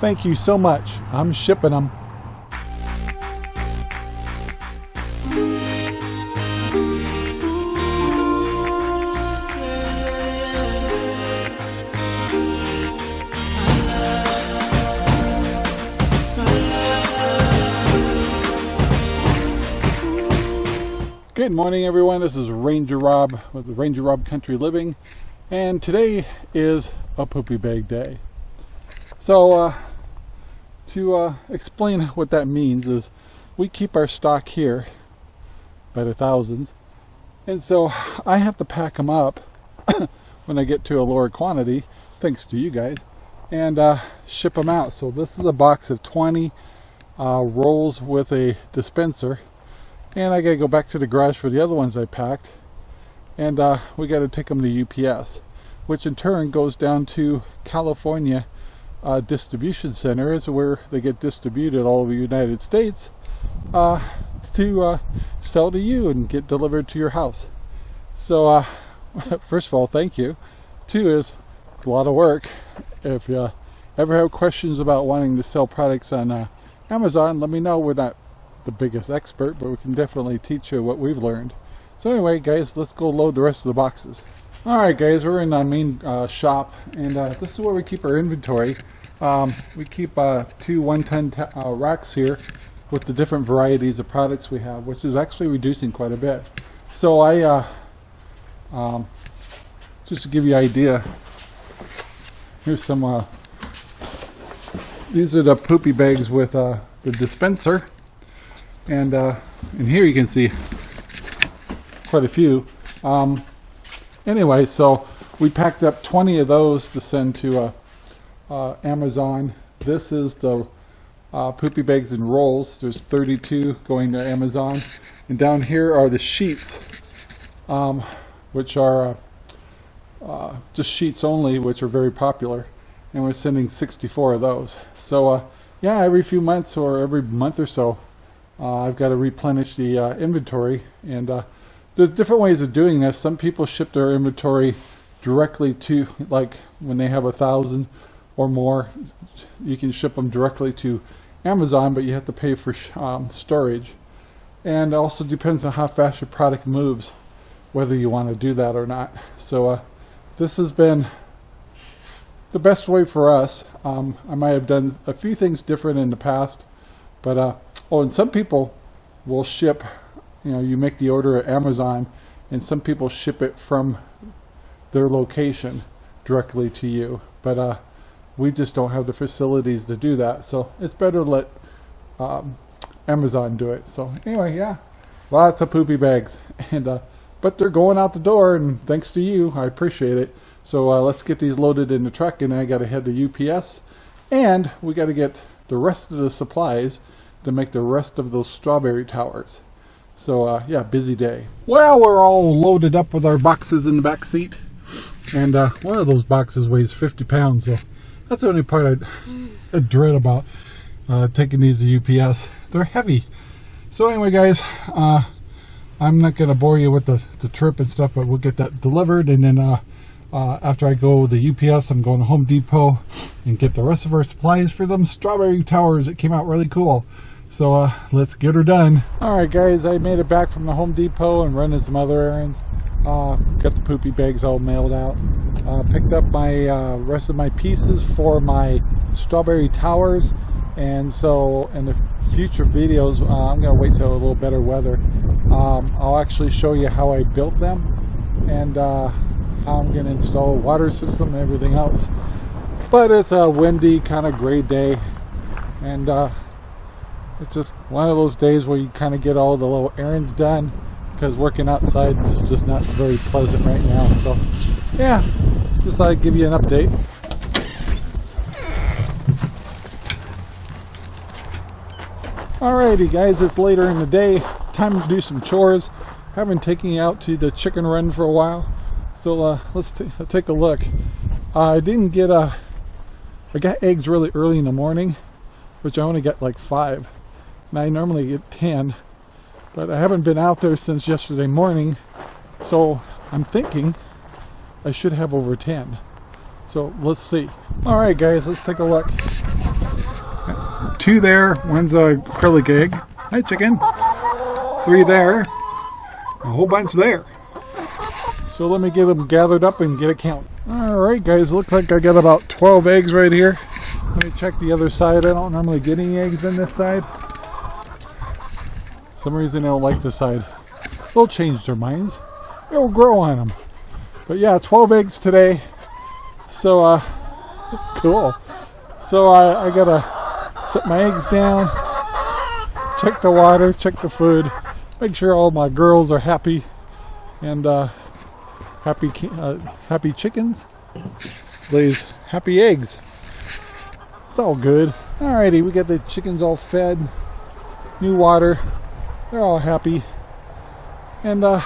Thank you so much. I'm shipping them. Good morning everyone, this is Ranger Rob with Ranger Rob Country Living and today is a poopy bag day. So uh, to uh, explain what that means is we keep our stock here by the thousands. And so I have to pack them up when I get to a lower quantity thanks to you guys and uh, ship them out. So this is a box of 20 uh, rolls with a dispenser. And I gotta go back to the garage for the other ones I packed. And uh, we got to take them to UPS which in turn goes down to California uh, distribution centers where they get distributed all over the United States uh, to uh, sell to you and get delivered to your house so uh, first of all thank you two is it's a lot of work if you ever have questions about wanting to sell products on uh, Amazon let me know we're not the biggest expert, but we can definitely teach you what we've learned. So anyway, guys, let's go load the rest of the boxes. All right, guys, we're in our main uh, shop, and uh, this is where we keep our inventory. Um, we keep uh, two one-ton uh, racks here with the different varieties of products we have, which is actually reducing quite a bit. So I, uh, um, just to give you an idea, here's some, uh, these are the poopy bags with the dispenser and and here you can see quite a few um, anyway so we packed up 20 of those to send to uh, uh, Amazon. This is the uh, poopy bags and rolls. There's 32 going to Amazon. And down here are the sheets um, which are uh, just sheets only which are very popular. And we're sending 64 of those. So yeah every few months or every month or so uh, I've got to replenish the uh, inventory. And uh, there's different ways of doing this. Some people ship their inventory directly to like when they have a thousand or more you can ship them directly to Amazon but you have to pay for um, storage. And also depends on how fast your product moves whether you want to do that or not. So uh, this has been the best way for us. Um, I might have done a few things different in the past but uh, Oh, and some people will ship, you know, you make the order at Amazon and some people ship it from their location directly to you. But uh, we just don't have the facilities to do that. So it's better let um, Amazon do it. So anyway, yeah, lots of poopy bags. and uh, But they're going out the door and thanks to you, I appreciate it. So uh, let's get these loaded in the truck and I got to head to UPS. And we got to get the rest of the supplies to make the rest of those strawberry towers. So uh, yeah, busy day. Well, we're all loaded up with our boxes in the back seat. And uh, one of those boxes weighs 50 pounds. So that's the only part I, I dread about uh, taking these to UPS. They're heavy. So anyway, guys, uh, I'm not going to bore you with the, the trip and stuff, but we'll get that delivered. And then uh, uh, after I go to UPS, I'm going to Home Depot and get the rest of our supplies for them strawberry towers. It came out really cool. So uh, let's get her done. All right, guys, I made it back from the Home Depot and running some other errands. Uh, got the poopy bags all mailed out. Uh, picked up my uh, rest of my pieces for my strawberry towers. And so in the future videos, uh, I'm going to wait till a little better weather. Um, I'll actually show you how I built them and uh, how I'm going to install a water system and everything else. But it's a windy, kind of gray day. And it's just one of those days where you kind of get all the little errands done because working outside is just not very pleasant right now. So yeah, just thought I'd give you an update. Alrighty guys, it's later in the day. Time to do some chores. Haven't taken you out to the chicken run for a while. So uh, let's take a look. Uh, I didn't get a, uh, got eggs really early in the morning, which I only got like five and I normally get 10 but I haven't been out there since yesterday morning so I'm thinking I should have over 10 so let's see alright guys let's take a look two there. One's a acrylic egg. Hi, chicken. Three there. A whole bunch there. So let me get them gathered up and get a count. Alright guys, looks like I got about 12 eggs right here. Let me check the other side. I don't normally get any eggs in this side. Some reason they don't like this side. They'll change their minds. It'll grow on them. But yeah, 12 eggs today. So, uh, cool. So I, I gotta set my eggs down, check the water, check the food, make sure all my girls are happy, and uh, happy uh, happy chickens lays happy eggs. It's all good. Alrighty, we got the chickens all fed, new water. They're all happy, and uh,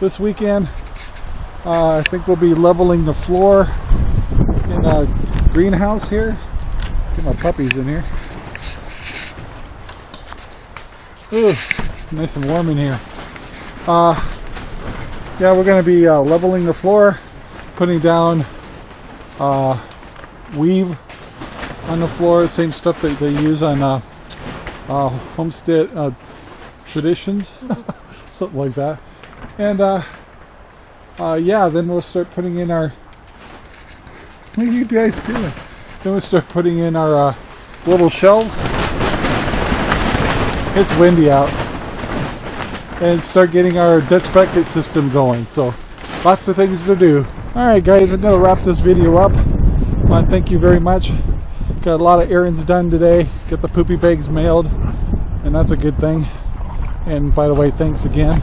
this weekend uh, I think we'll be leveling the floor in a greenhouse here. Get my puppies in here. Ooh, nice and warm in here. Uh, yeah, we're going to be uh, leveling the floor, putting down uh, weave on the floor, same stuff that they use on uh, homestead uh, traditions, something like that. And uh, uh, yeah, then we'll start putting in our. What are you guys doing? Then we'll start putting in our uh, little shelves. It's windy out. And start getting our Dutch bucket system going. So, lots of things to do. Alright guys, I'm going to wrap this video up. To thank you very much. Got a lot of errands done today. Got the poopy bags mailed. And that's a good thing. And by the way, thanks again.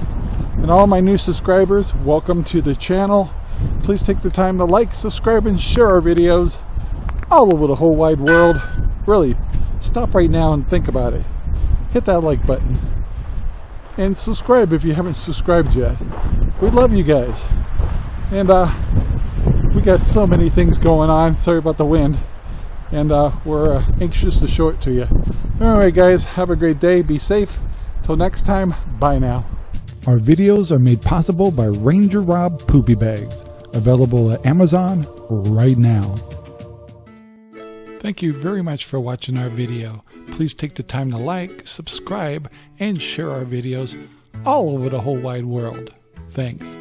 And all my new subscribers, welcome to the channel. Please take the time to like, subscribe, and share our videos all over the whole wide world. Really, stop right now and think about it. Hit that like button. And subscribe if you haven't subscribed yet. We love you guys. And uh, we got so many things going on. Sorry about the wind. And uh, we're uh, anxious to show it to you. Anyway, guys, have a great day. Be safe. Till next time, bye now. Our videos are made possible by Ranger Rob Poopy Bags, available at Amazon right now. Thank you very much for watching our video. Please take the time to like, subscribe, and share our videos all over the whole wide world. Thanks.